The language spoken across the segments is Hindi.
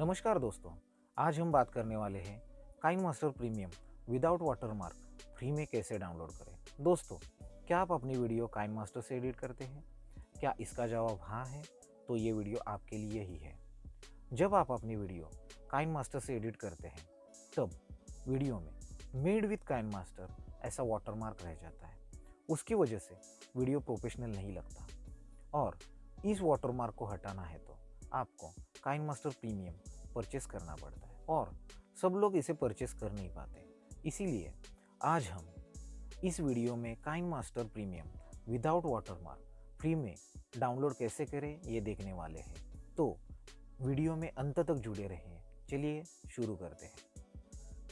नमस्कार दोस्तों, आज हम बात करने वाले हैं KineMaster premium without watermark, free में कैसे डाउनलोड करें? दोस्तों, क्या आप अपनी वीडियो काइन मास्टर से एडिट करते हैं? क्या इसका जवाब हाँ है? तो ये वीडियो आपके लिए ही है। जब आप अपनी वीडियो काइन मास्टर से एडिट करते हैं, तब वीडियो में मेड विथ काइन मास्टर ऐसा वाटरमार्क रह जाता है। उसकी वजह से वीडियो प्रोफेशनल नहीं लगता। और इस वाटरमार्क को हटाना है तो आपको काइन मास्टर प्रीमियम परचेस करना पड़ता है और सब लोग इसे परचेस कर नहीं पाते। इसीलिए आज हम इस वीडियो में KineMaster premium without watermark free में डाउनलोड कैसे करें ये देखने वाले हैं। तो वीडियो में अंत तक जुड़े रहें। चलिए शुरू करते हैं।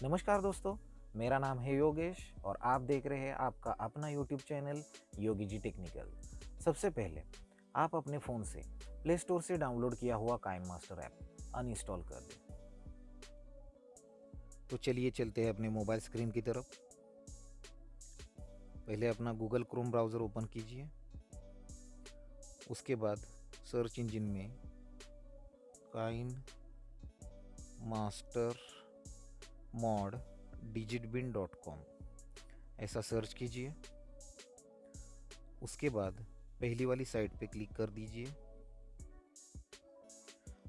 नमस्कार दोस्तों, मेरा नाम है योगेश और आप देख रहे हैं आपका अपना YouTube channel Yogi ji technical. सबसे पहले आप अपने फ़ोन से प्ले स्टोर से डाउनलोड किया हुआ काइन मास्टर ऐप अनइंस्टॉल कर दें। तो चलिए चलते हैं अपने मोबाइल स्क्रीन की तरफ़। पहले अपना गूगल क्रोम ब्राउज़र ओपन कीजिए। उसके बाद सर्च इंजन में KineMaster mod digit bin dot com ऐसा सर्च कीजिए। उसके बाद पहली वाली साइट पे क्लिक कर दीजिए।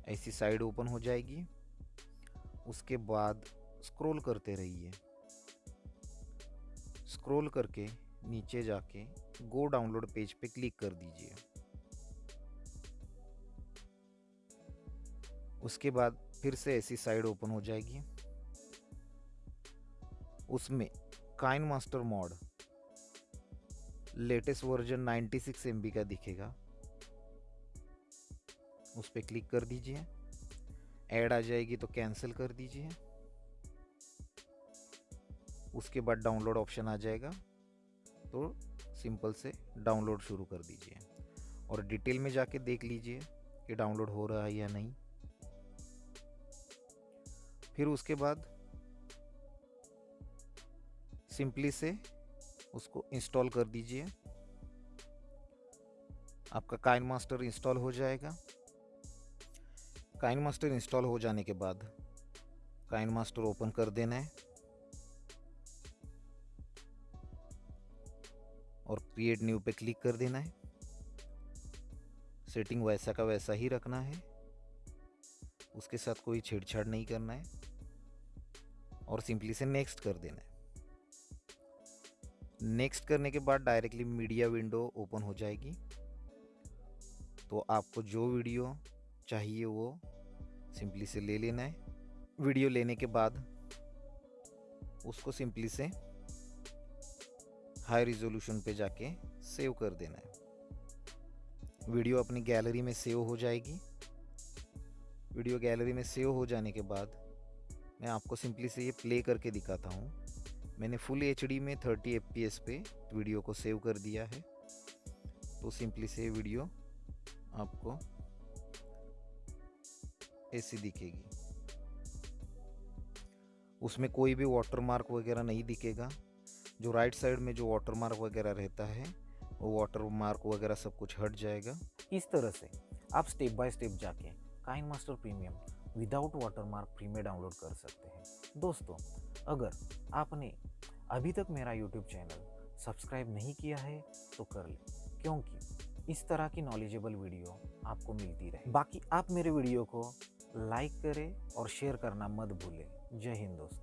ऐसी साइड ओपन हो जाएगी। उसके बाद स्क्रॉल करते रहिए। स्क्रॉल करके नीचे जाके गो डाउनलोड पेज पे क्लिक कर दीजिए। उसके बाद फिर से ऐसी साइड ओपन हो जाएगी। उसमें KineMaster mod latest version 96 six का दिखेगा। उस पर क्लिक कर दीजिए। ऐड आ जाएगी तो कैंसिल कर दीजिए। उसके बाद डाउनलोड ऑप्शन आ जाएगा। तो सिंपल से डाउनलोड शुरू कर दीजिए। और डिटेल में जाके देख लीजिए कि डाउनलोड हो रहा है या नहीं। फिर उसके बाद सिंपली से उसको इंस्टॉल कर दीजिए। आपका काइन मास्टर इंस्टॉल हो जाएगा। काइन मास्टर इंस्टॉल हो जाने के बाद काइन मास्टर ओपन कर देना है। और क्रिएट न्यू पे क्लिक कर देना है। सेटिंग वैसा का वैसा ही रखना है। उसके साथ कोई छेड़छाड़ नहीं करना है। और सिंपली से नेक्स्ट कर देना है। नेक्स्ट करने के बाद डायरेक्टली मीडिया विंडो ओपन हो जाएगी। तो आपको जो वीडियो चाहिए वो सिंपली से ले लेना है। वीडियो लेने के बाद उसको सिंपली से हाई रिजोल्यूशन पे जाके सेव कर देना है। वीडियो अपनी गैलरी में सेव हो जाएगी। वीडियो गैलरी में सेव हो जाने के बाद मैं आपको सिंपली से ये प्ले करके दिखाता हूँ। मैंने फुल एचडी में 30 एफ़ पे वीडियो को सेव कर दिया है। तो सिंपली से वीडियो आपको ऐसी दिखेगी। उसमें कोई भी वाटर मार्क वगैरह नहीं दिखेगा। जो राइट साइड में जो वाटर वाटरमार्क वगैरह रहता है, वो वाटर मार्क वगैरह सब कुछ हट जाएगा। इस तरह से आप स्टेप बाय स्टेप जाके KineMaster premium without watermark free में डाउनलोड कर सकते हैं। दोस्तों अगर आपने अभी तक मेरा यूट्यूब चैनल सब्सक्राइब नहीं किया है तो कर लें, क्योंकि इस तरह की नॉलेजेबल वीडियो आपको मिलती रहे। बाकी आप मेरे वीडियो को लाइक करें और शेयर करना मत भूलें। जय हिंद दोस्तों।